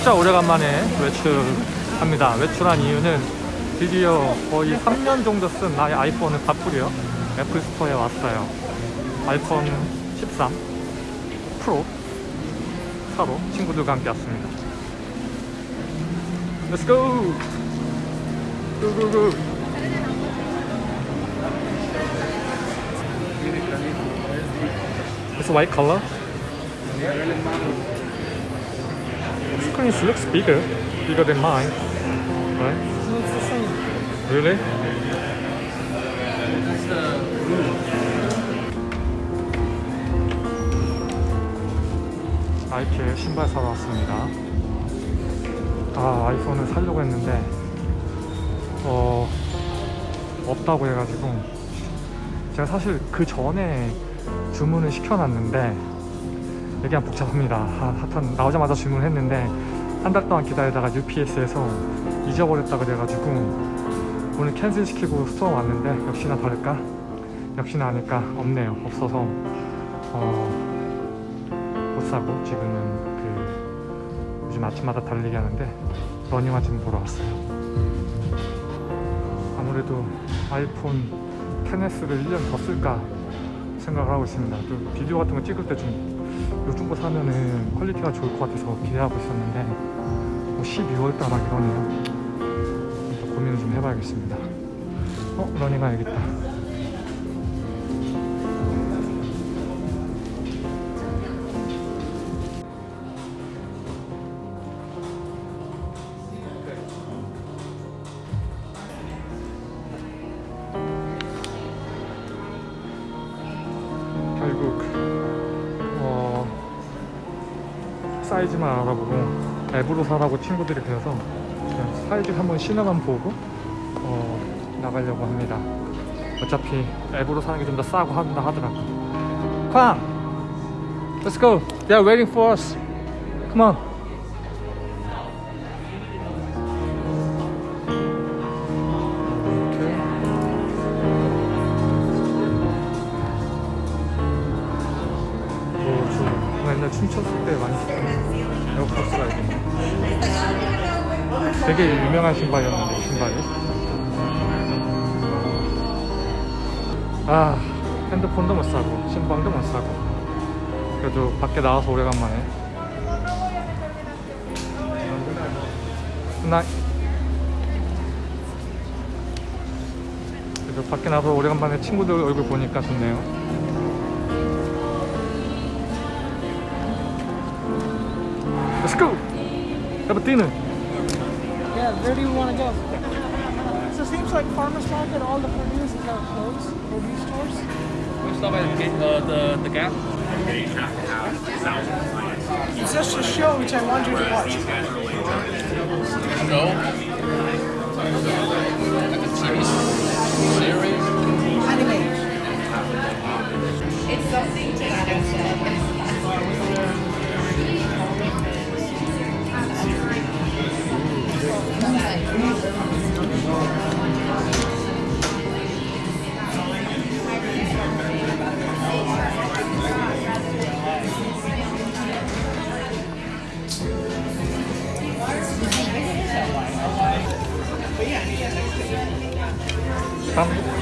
진짜 오래간만에 외출합니다. 외출한 이유는 드디어 거의 3년 정도 쓴 나의 아이폰을 바꾸려 애플 스토어에 왔어요. 아이폰 13 프로 사러 친구들과 함께 왔습니다. Let's go! Go, go, go! It's white. Screen looks bigger, bigger than mine, right? It's the same. Really? 나이키에 신발 사러 왔습니다. 아 아이폰을 사려고 했는데 어 없다고 해가지고 제가 사실 그 전에 주문을 시켜놨는데 한 복잡합니다. 하- 하여튼 나오자마자 주문을 했는데 한 달 동안 기다리다가 UPS에서 잊어버렸다 그래가지고 오늘 cancel 시키고 store 왔는데 역시나 다를까? 역시나 아닐까? 없네요. 없어서 어, 못 사고 지금은 그 요즘 아침마다 달리기 하는데 러닝화 좀 보러 왔어요. 아무래도 아이폰 10S를 1년 더 쓸까 생각을 하고 있습니다. 또 비디오 같은 거 찍을 때좀 요즘 거 사면은 quality가 좋을 것 같아서 기대하고 있었는데 뭐 12월 달 막 이러네요. 또 고민을 좀 해봐야겠습니다. 어? 여기 있다. 사이즈만 알아보고 앱으로 사라고 친구들이 그래서 사이즈 한번 신어만 보고 어, 나가려고 합니다. 어차피 앱으로 사는 게 좀 더 싸고 한다 하더라고. 쾅! Let's go. They are waiting for us. Come on. 춤췄을 때 많이 되게 유명한 신발이었는데, 이 신발이. 아, 핸드폰도 못 사고, 신방도 못 사고. 그래도 밖에 나와서 오래간만에. 나 그래도 밖에 나와서 오래간만에 친구들 얼굴 보니까 좋네요. Let's go! Have. Yeah, where do you want to go? So it seems like farmers market, all the produce is are closed, produce stores. We stop at the, uh, the, the gap. It's just a show which I want you to watch. No. Like a TV series. Không.